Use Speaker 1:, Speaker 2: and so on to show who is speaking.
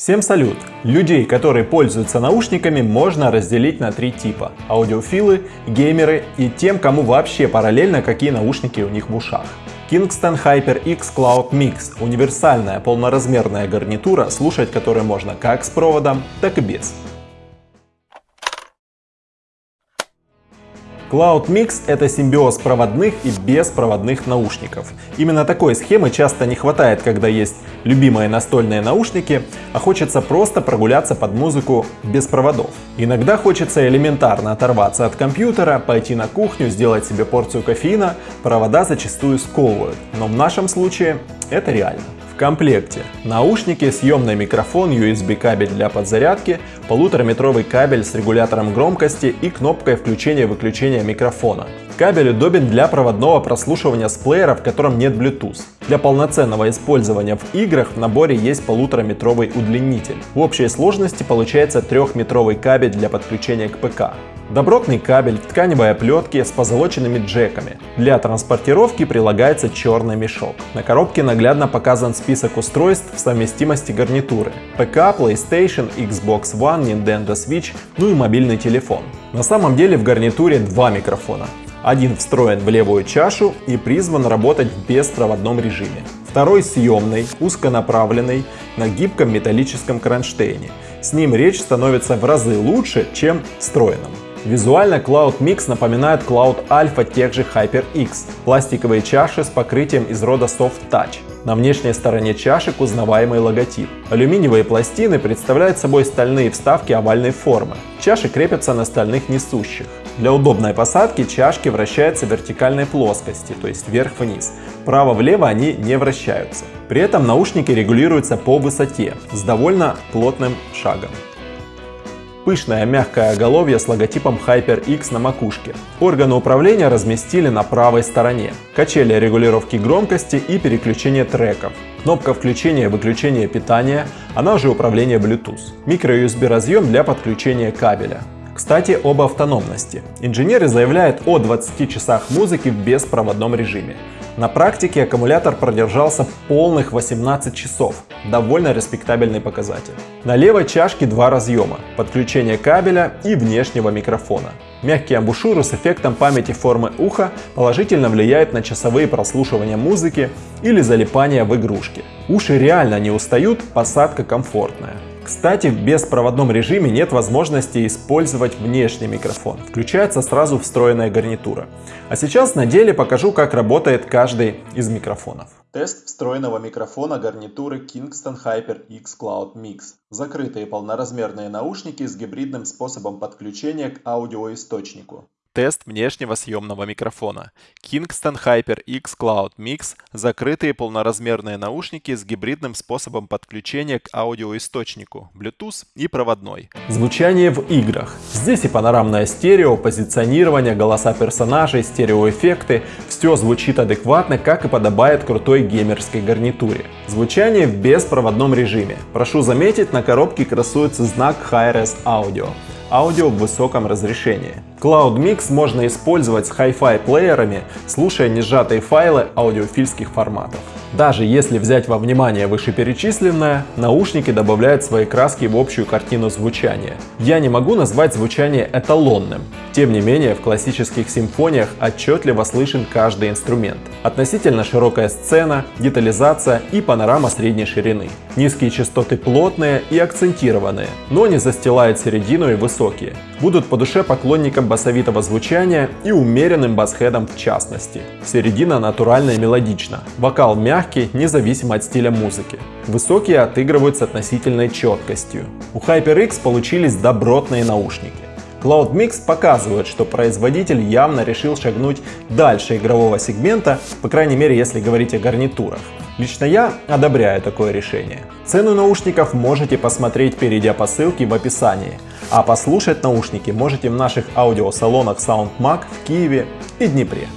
Speaker 1: Всем салют! Людей, которые пользуются наушниками, можно разделить на три типа. Аудиофилы, геймеры и тем, кому вообще параллельно какие наушники у них в ушах. Kingston HyperX Cloud Mix – универсальная полноразмерная гарнитура, слушать которой можно как с проводом, так и без. Cloud Mix — это симбиоз проводных и беспроводных наушников. Именно такой схемы часто не хватает, когда есть любимые настольные наушники, а хочется просто прогуляться под музыку без проводов. Иногда хочется элементарно оторваться от компьютера, пойти на кухню, сделать себе порцию кофеина, провода зачастую сковывают, но в нашем случае это реально комплекте наушники, съемный микрофон, USB кабель для подзарядки, полутораметровый кабель с регулятором громкости и кнопкой включения-выключения микрофона. Кабель удобен для проводного прослушивания с плеера, в котором нет Bluetooth. Для полноценного использования в играх в наборе есть полутораметровый удлинитель. В общей сложности получается трехметровый кабель для подключения к ПК. Добротный кабель в тканевой оплетке с позолоченными джеками. Для транспортировки прилагается черный мешок. На коробке наглядно показан список устройств совместимости гарнитуры. ПК, PlayStation, Xbox One, Nintendo Switch, ну и мобильный телефон. На самом деле в гарнитуре два микрофона. Один встроен в левую чашу и призван работать в беспроводном режиме. Второй съемный, узконаправленный, на гибком металлическом кронштейне. С ним речь становится в разы лучше, чем встроенным. Визуально Cloud Mix напоминает Cloud Alpha тех же HyperX. Пластиковые чаши с покрытием из рода Soft Touch. На внешней стороне чашек узнаваемый логотип. Алюминиевые пластины представляют собой стальные вставки овальной формы. Чаши крепятся на стальных несущих. Для удобной посадки чашки вращаются в вертикальной плоскости, то есть вверх-вниз. Вправо-влево они не вращаются. При этом наушники регулируются по высоте, с довольно плотным шагом. Пышное мягкое оголовье с логотипом HyperX на макушке. Органы управления разместили на правой стороне. Качели регулировки громкости и переключения треков. Кнопка включения и выключения питания, она же управление Bluetooth. Micro-USB разъем для подключения кабеля. Кстати, об автономности. Инженеры заявляют о 20 часах музыки в беспроводном режиме. На практике аккумулятор продержался полных 18 часов. Довольно респектабельный показатель. На левой чашке два разъема, подключение кабеля и внешнего микрофона. Мягкие амбушюры с эффектом памяти формы уха положительно влияют на часовые прослушивания музыки или залипания в игрушки. Уши реально не устают, посадка комфортная. Кстати, в беспроводном режиме нет возможности использовать внешний микрофон, включается сразу встроенная гарнитура. А сейчас на деле покажу, как работает каждый из микрофонов. Тест встроенного микрофона гарнитуры Kingston HyperX Cloud Mix. Закрытые полноразмерные наушники с гибридным способом подключения к аудиоисточнику. Тест внешнего съемного микрофона. Kingston HyperX Cloud Mix – закрытые полноразмерные наушники с гибридным способом подключения к аудиоисточнику, Bluetooth и проводной. Звучание в играх. Здесь и панорамное стерео, позиционирование, голоса персонажей, стереоэффекты. Все звучит адекватно, как и подобает крутой геймерской гарнитуре. Звучание в беспроводном режиме. Прошу заметить, на коробке красуется знак Hi-Res Audio аудио в высоком разрешении. Cloud Mix можно использовать с Hi-Fi плеерами, слушая несжатые файлы аудиофильских форматов. Даже если взять во внимание вышеперечисленное, наушники добавляют свои краски в общую картину звучания. Я не могу назвать звучание эталонным. Тем не менее, в классических симфониях отчетливо слышен каждый инструмент. Относительно широкая сцена, детализация и панорама средней ширины. Низкие частоты плотные и акцентированные, но не застилают середину и высокие. Будут по душе поклонникам басовитого звучания и умеренным басхедом в частности. Середина натуральная и мелодична. Вокал мягкий независимо от стиля музыки. Высокие отыгрывают с относительной четкостью. У HyperX получились добротные наушники. Cloud Mix показывает, что производитель явно решил шагнуть дальше игрового сегмента, по крайней мере если говорить о гарнитурах. Лично я одобряю такое решение. Цену наушников можете посмотреть, перейдя по ссылке в описании, а послушать наушники можете в наших аудиосалонах SoundMag в Киеве и Днепре.